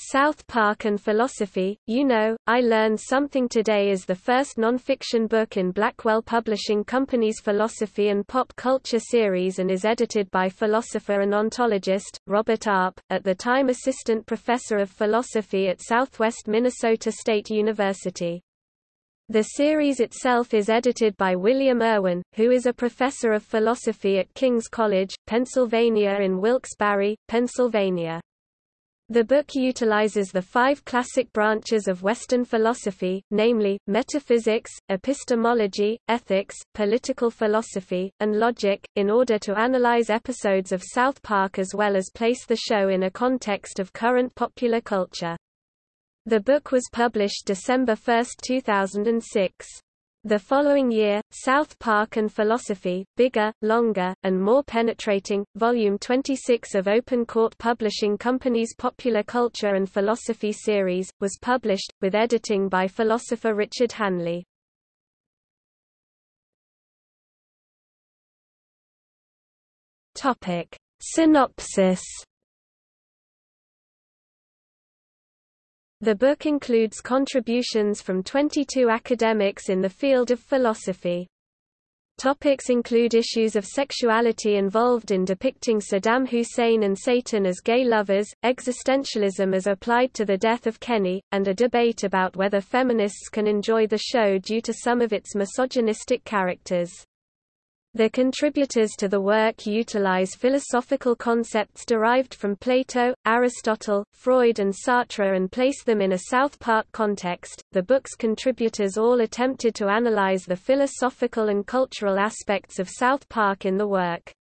South Park and Philosophy, You Know, I Learned Something Today is the first non-fiction book in Blackwell Publishing Company's Philosophy and Pop Culture series and is edited by philosopher and ontologist, Robert Arp, at the time Assistant Professor of Philosophy at Southwest Minnesota State University. The series itself is edited by William Irwin, who is a professor of philosophy at King's College, Pennsylvania in Wilkes-Barre, Pennsylvania. The book utilizes the five classic branches of Western philosophy, namely, metaphysics, epistemology, ethics, political philosophy, and logic, in order to analyze episodes of South Park as well as place the show in a context of current popular culture. The book was published December 1, 2006. The following year, South Park and Philosophy, Bigger, Longer, and More Penetrating, Volume 26 of Open Court Publishing Company's Popular Culture and Philosophy series, was published, with editing by philosopher Richard Hanley. Synopsis The book includes contributions from 22 academics in the field of philosophy. Topics include issues of sexuality involved in depicting Saddam Hussein and Satan as gay lovers, existentialism as applied to the death of Kenny, and a debate about whether feminists can enjoy the show due to some of its misogynistic characters. The contributors to the work utilize philosophical concepts derived from Plato, Aristotle, Freud, and Sartre and place them in a South Park context. The book's contributors all attempted to analyze the philosophical and cultural aspects of South Park in the work.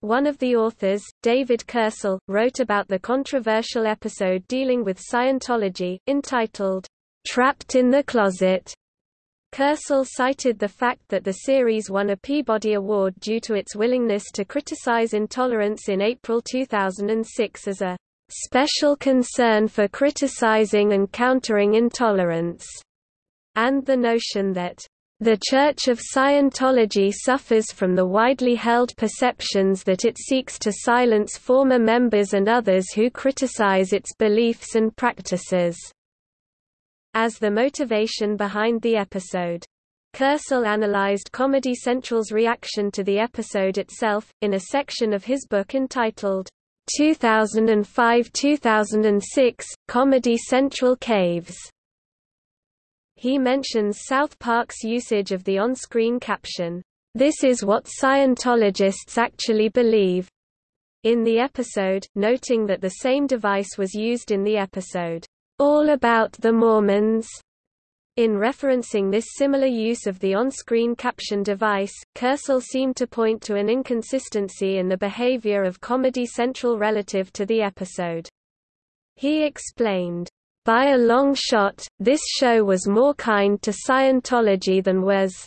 One of the authors, David Koepsell, wrote about the controversial episode dealing with Scientology, entitled, Trapped in the Closet, Koepsell cited the fact that the series won a Peabody Award due to its willingness to criticize intolerance in April 2006 as a special concern for criticizing and countering intolerance, and the notion that the Church of Scientology suffers from the widely held perceptions that it seeks to silence former members and others who criticize its beliefs and practices as the motivation behind the episode. Koepsell analyzed Comedy Central's reaction to the episode itself, in a section of his book entitled, 2005–2006, Comedy Central Caves. He mentions South Park's usage of the on-screen caption, "'This is what Scientologists actually believe' in the episode, noting that the same device was used in the episode, all About the Mormons. In referencing this similar use of the on-screen caption device, Koepsell seemed to point to an inconsistency in the behavior of Comedy Central relative to the episode. He explained, by a long shot, this show was more kind to Scientology than was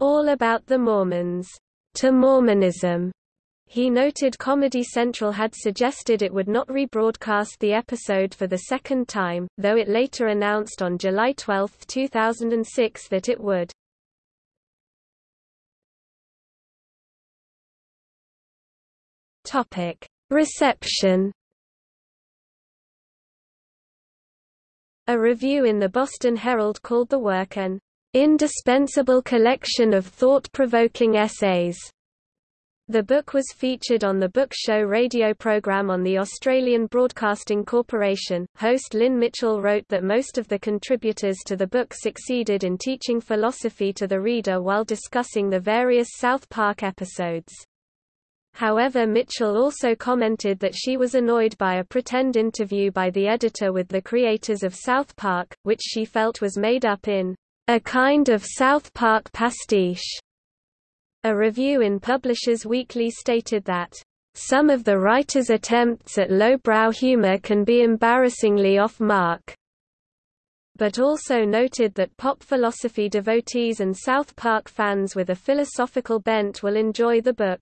All About the Mormons to Mormonism. He noted Comedy Central had suggested it would not rebroadcast the episode for the second time, though it later announced on July 12, 2006 that it would. Reception. A review in the Boston Herald called the work an indispensable collection of thought-provoking essays the book was featured on the Book Show radio program on the Australian Broadcasting Corporation. Host Lynn Mitchell wrote that most of the contributors to the book succeeded in teaching philosophy to the reader while discussing the various South Park episodes. However Mitchell also commented that she was annoyed by a pretend interview by the editor with the creators of South Park, which she felt was made up in a kind of South Park pastiche. A review in Publishers Weekly stated that, "...some of the writer's attempts at lowbrow humor can be embarrassingly off-mark." but also noted that pop philosophy devotees and South Park fans with a philosophical bent will enjoy the book.